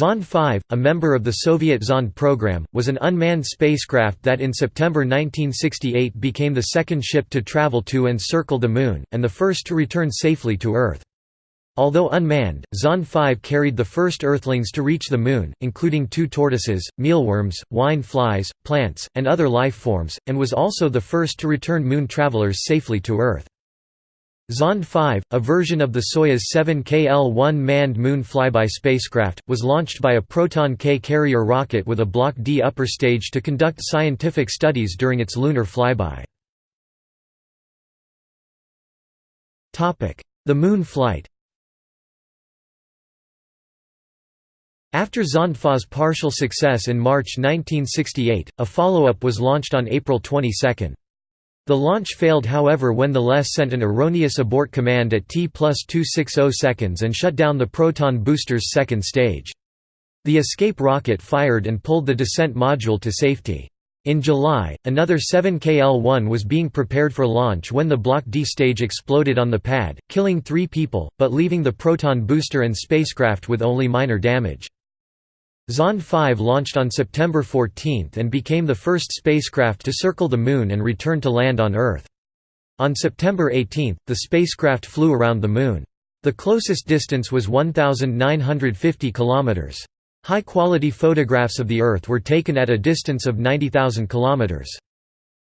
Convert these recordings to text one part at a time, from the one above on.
Zond 5, a member of the Soviet Zond program, was an unmanned spacecraft that in September 1968 became the second ship to travel to and circle the Moon, and the first to return safely to Earth. Although unmanned, Zond 5 carried the first Earthlings to reach the Moon, including two tortoises, mealworms, wine flies, plants, and other life forms, and was also the first to return Moon travelers safely to Earth. Zond 5, a version of the Soyuz 7 KL-1 manned moon flyby spacecraft, was launched by a Proton K carrier rocket with a Block D upper stage to conduct scientific studies during its lunar flyby. The moon flight After Zond 5's partial success in March 1968, a follow-up was launched on April 22. The launch failed however when the LES sent an erroneous abort command at T plus 260 seconds and shut down the Proton booster's second stage. The escape rocket fired and pulled the descent module to safety. In July, another 7KL-1 was being prepared for launch when the Block D stage exploded on the pad, killing three people, but leaving the Proton booster and spacecraft with only minor damage. Zond 5 launched on September 14 and became the first spacecraft to circle the Moon and return to land on Earth. On September 18, the spacecraft flew around the Moon. The closest distance was 1,950 kilometers. High-quality photographs of the Earth were taken at a distance of 90,000 kilometers.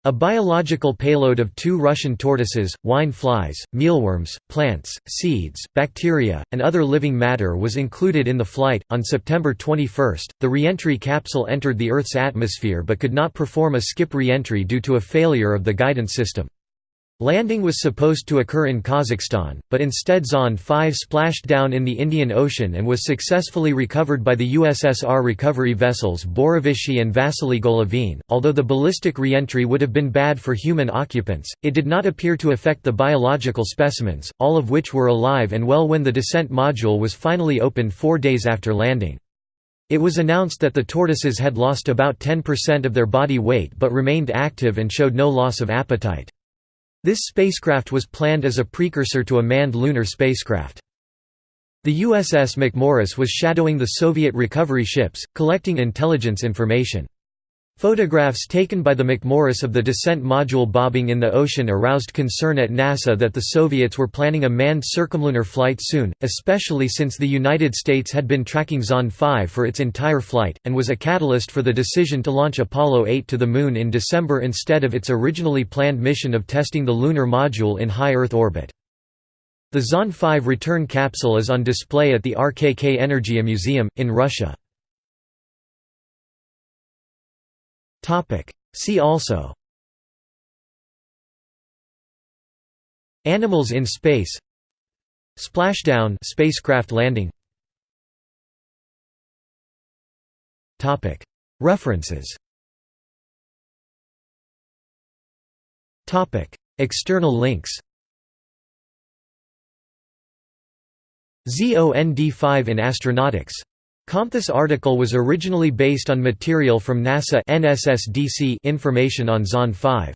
A biological payload of two Russian tortoises, wine flies, mealworms, plants, seeds, bacteria, and other living matter was included in the flight. On September 21, the reentry capsule entered the Earth's atmosphere but could not perform a skip reentry due to a failure of the guidance system. Landing was supposed to occur in Kazakhstan, but instead Zond 5 splashed down in the Indian Ocean and was successfully recovered by the USSR recovery vessels Borovichi and Vasily Golovin. Although the ballistic reentry would have been bad for human occupants, it did not appear to affect the biological specimens, all of which were alive and well when the descent module was finally opened four days after landing. It was announced that the tortoises had lost about 10% of their body weight but remained active and showed no loss of appetite. This spacecraft was planned as a precursor to a manned lunar spacecraft. The USS McMorris was shadowing the Soviet recovery ships, collecting intelligence information. Photographs taken by the McMorris of the descent module bobbing in the ocean aroused concern at NASA that the Soviets were planning a manned circumlunar flight soon, especially since the United States had been tracking Zond 5 for its entire flight, and was a catalyst for the decision to launch Apollo 8 to the Moon in December instead of its originally planned mission of testing the lunar module in high Earth orbit. The Zond 5 return capsule is on display at the RKK Energia Museum, in Russia. See also. Animals in space. Splashdown spacecraft landing. References. External links. ZOND5 in Astronautix Comthis article was originally based on material from NASA NSSDC information on Zond 5.